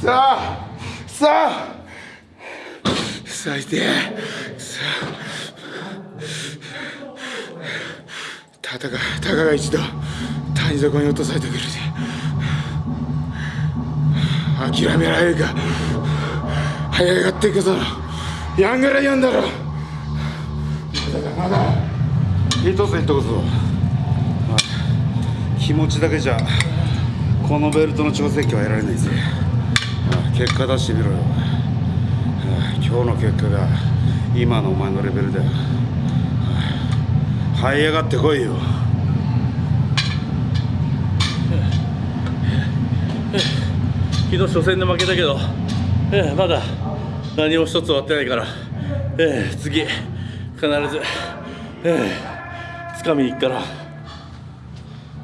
さあさあ。最低さあ。たたかたかが一度谷底に落とされてくれて諦められるか。早がっていくぞ。やんがらやんだろ。まだまだ。一つ言っとくぞ。気持ちだけじゃこのベルトの調整機は得られないぜ結果出してみろよ。今日の結果が今のお前のレベルだよ。這い上がってこいよ。昨日初戦で負けたけど、ええ、まだ何も一つ終わってないから、ええ、次必ず、ええ、掴みに行くから。